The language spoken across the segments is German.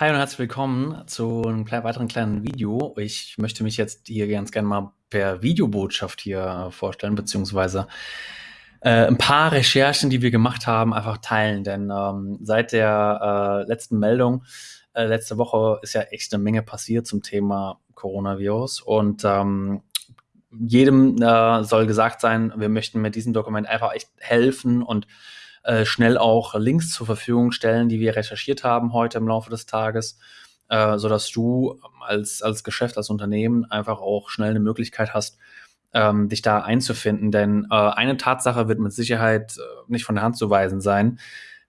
Hi und herzlich willkommen zu einem weiteren kleinen Video. Ich möchte mich jetzt hier ganz gerne mal per Videobotschaft hier äh, vorstellen, beziehungsweise äh, ein paar Recherchen, die wir gemacht haben, einfach teilen. Denn ähm, seit der äh, letzten Meldung, äh, letzte Woche ist ja echt eine Menge passiert zum Thema Coronavirus. Und ähm, jedem äh, soll gesagt sein, wir möchten mit diesem Dokument einfach echt helfen und äh, schnell auch Links zur Verfügung stellen, die wir recherchiert haben heute im Laufe des Tages, äh, sodass du als, als Geschäft, als Unternehmen einfach auch schnell eine Möglichkeit hast, ähm, dich da einzufinden. Denn äh, eine Tatsache wird mit Sicherheit äh, nicht von der Hand zu weisen sein.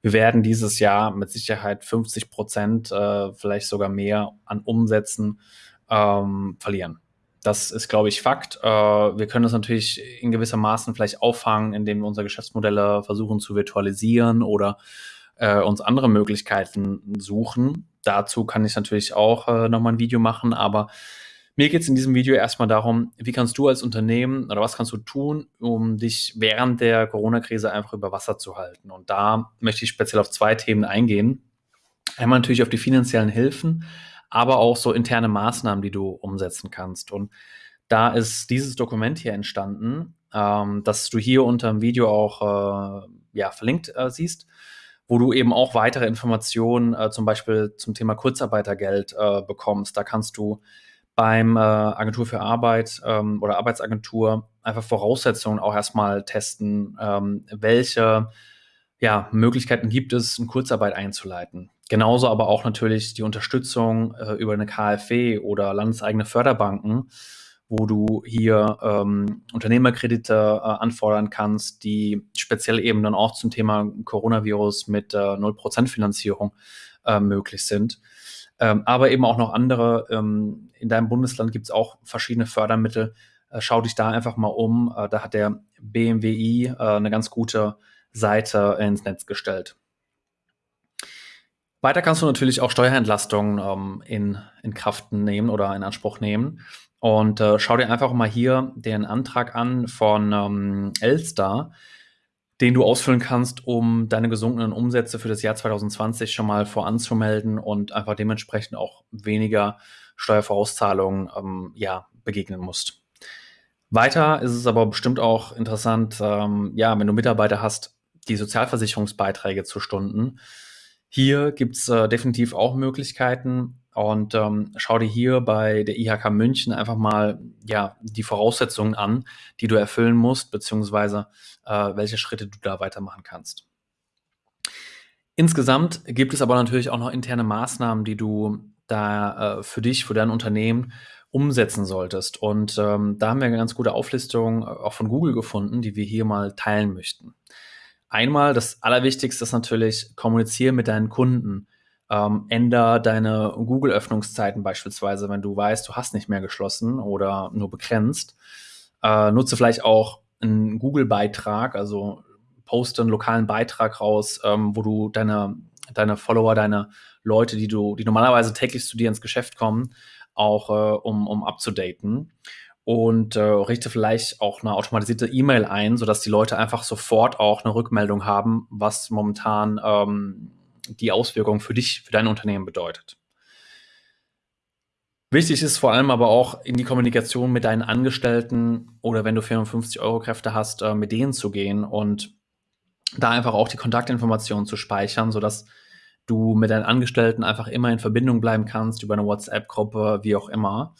Wir werden dieses Jahr mit Sicherheit 50 Prozent, äh, vielleicht sogar mehr an Umsätzen ähm, verlieren. Das ist, glaube ich, Fakt. Äh, wir können das natürlich in gewisser Maßen vielleicht auffangen, indem wir unsere Geschäftsmodelle versuchen zu virtualisieren oder äh, uns andere Möglichkeiten suchen. Dazu kann ich natürlich auch äh, nochmal ein Video machen, aber mir geht es in diesem Video erstmal darum, wie kannst du als Unternehmen oder was kannst du tun, um dich während der Corona-Krise einfach über Wasser zu halten. Und da möchte ich speziell auf zwei Themen eingehen. Einmal natürlich auf die finanziellen Hilfen, aber auch so interne Maßnahmen, die du umsetzen kannst. Und da ist dieses Dokument hier entstanden, ähm, das du hier unter dem Video auch äh, ja, verlinkt äh, siehst, wo du eben auch weitere Informationen äh, zum Beispiel zum Thema Kurzarbeitergeld äh, bekommst. Da kannst du beim äh, Agentur für Arbeit ähm, oder Arbeitsagentur einfach Voraussetzungen auch erstmal testen, ähm, welche ja, Möglichkeiten gibt es, eine Kurzarbeit einzuleiten. Genauso aber auch natürlich die Unterstützung äh, über eine KfW oder landeseigene Förderbanken, wo du hier ähm, Unternehmerkredite äh, anfordern kannst, die speziell eben dann auch zum Thema Coronavirus mit äh, 0% Finanzierung äh, möglich sind. Ähm, aber eben auch noch andere. Ähm, in deinem Bundesland gibt es auch verschiedene Fördermittel. Äh, schau dich da einfach mal um. Äh, da hat der BMWI äh, eine ganz gute Seite ins Netz gestellt. Weiter kannst du natürlich auch Steuerentlastungen ähm, in, in Kraft nehmen oder in Anspruch nehmen. Und äh, schau dir einfach mal hier den Antrag an von ähm, Elster, den du ausfüllen kannst, um deine gesunkenen Umsätze für das Jahr 2020 schon mal voranzumelden und einfach dementsprechend auch weniger Steuervorauszahlungen ähm, ja, begegnen musst. Weiter ist es aber bestimmt auch interessant, ähm, ja, wenn du Mitarbeiter hast, die Sozialversicherungsbeiträge zu Stunden. Hier gibt's äh, definitiv auch Möglichkeiten und ähm, schau dir hier bei der IHK München einfach mal ja, die Voraussetzungen an, die du erfüllen musst, beziehungsweise äh, welche Schritte du da weitermachen kannst. Insgesamt gibt es aber natürlich auch noch interne Maßnahmen, die du da äh, für dich, für dein Unternehmen umsetzen solltest. Und ähm, da haben wir eine ganz gute Auflistung äh, auch von Google gefunden, die wir hier mal teilen möchten. Einmal das Allerwichtigste ist natürlich, kommuniziere mit deinen Kunden. Ähm, änder deine Google-Öffnungszeiten beispielsweise, wenn du weißt, du hast nicht mehr geschlossen oder nur begrenzt. Äh, nutze vielleicht auch einen Google-Beitrag, also poste einen lokalen Beitrag raus, ähm, wo du deine, deine Follower, deine Leute, die du, die normalerweise täglich zu dir ins Geschäft kommen, auch äh, um, um abzudaten und äh, richte vielleicht auch eine automatisierte E-Mail ein, sodass die Leute einfach sofort auch eine Rückmeldung haben, was momentan ähm, die Auswirkungen für dich, für dein Unternehmen bedeutet. Wichtig ist vor allem aber auch in die Kommunikation mit deinen Angestellten oder wenn du 54 Euro Kräfte hast, äh, mit denen zu gehen und da einfach auch die Kontaktinformationen zu speichern, sodass du mit deinen Angestellten einfach immer in Verbindung bleiben kannst über eine WhatsApp-Gruppe, wie auch immer.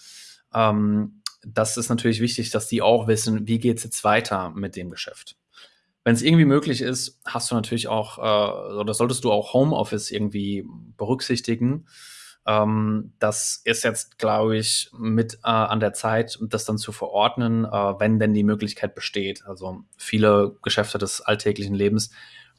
Ähm, das ist natürlich wichtig, dass die auch wissen, wie geht es jetzt weiter mit dem Geschäft. Wenn es irgendwie möglich ist, hast du natürlich auch, äh, oder solltest du auch Homeoffice irgendwie berücksichtigen. Ähm, das ist jetzt, glaube ich, mit äh, an der Zeit, das dann zu verordnen, äh, wenn denn die Möglichkeit besteht. Also viele Geschäfte des alltäglichen Lebens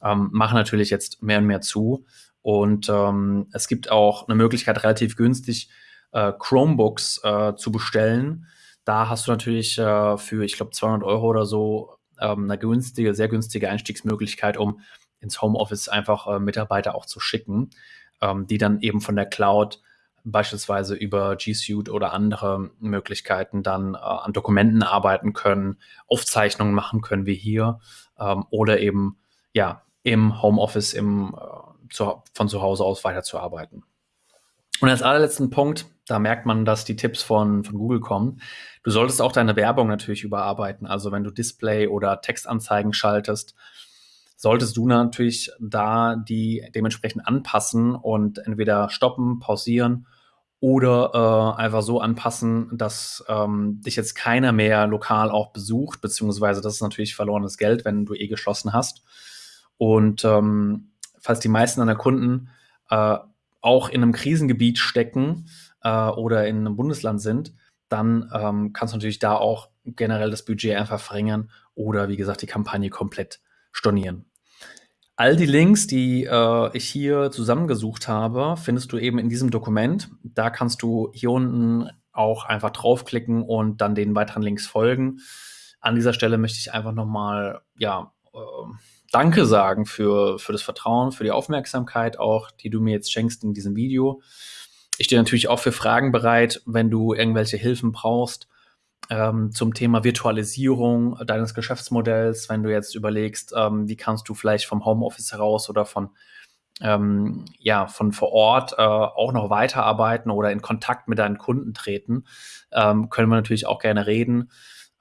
ähm, machen natürlich jetzt mehr und mehr zu. Und ähm, es gibt auch eine Möglichkeit, relativ günstig äh, Chromebooks äh, zu bestellen da hast du natürlich äh, für, ich glaube, 200 Euro oder so ähm, eine günstige, sehr günstige Einstiegsmöglichkeit, um ins Homeoffice einfach äh, Mitarbeiter auch zu schicken, ähm, die dann eben von der Cloud beispielsweise über G Suite oder andere Möglichkeiten dann äh, an Dokumenten arbeiten können, Aufzeichnungen machen können wie hier ähm, oder eben ja im Homeoffice im, äh, zu, von zu Hause aus weiterzuarbeiten. Und als allerletzten Punkt, da merkt man, dass die Tipps von, von Google kommen. Du solltest auch deine Werbung natürlich überarbeiten. Also wenn du Display oder Textanzeigen schaltest, solltest du natürlich da die dementsprechend anpassen und entweder stoppen, pausieren oder äh, einfach so anpassen, dass ähm, dich jetzt keiner mehr lokal auch besucht, beziehungsweise das ist natürlich verlorenes Geld, wenn du eh geschlossen hast. Und ähm, falls die meisten deiner Kunden äh, auch in einem Krisengebiet stecken äh, oder in einem Bundesland sind, dann ähm, kannst du natürlich da auch generell das Budget einfach verringern oder wie gesagt die Kampagne komplett stornieren. All die Links, die äh, ich hier zusammengesucht habe, findest du eben in diesem Dokument. Da kannst du hier unten auch einfach draufklicken und dann den weiteren Links folgen. An dieser Stelle möchte ich einfach nochmal, ja, äh, Danke sagen für, für das Vertrauen, für die Aufmerksamkeit auch, die du mir jetzt schenkst in diesem Video. Ich stehe natürlich auch für Fragen bereit, wenn du irgendwelche Hilfen brauchst ähm, zum Thema Virtualisierung deines Geschäftsmodells, wenn du jetzt überlegst, ähm, wie kannst du vielleicht vom Homeoffice heraus oder von ähm, ja, von vor Ort äh, auch noch weiterarbeiten oder in Kontakt mit deinen Kunden treten, ähm, können wir natürlich auch gerne reden.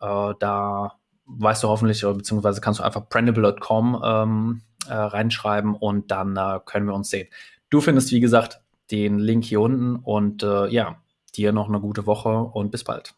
Äh, da weißt du hoffentlich, beziehungsweise kannst du einfach printable.com ähm, äh, reinschreiben und dann äh, können wir uns sehen. Du findest, wie gesagt, den Link hier unten und äh, ja, dir noch eine gute Woche und bis bald.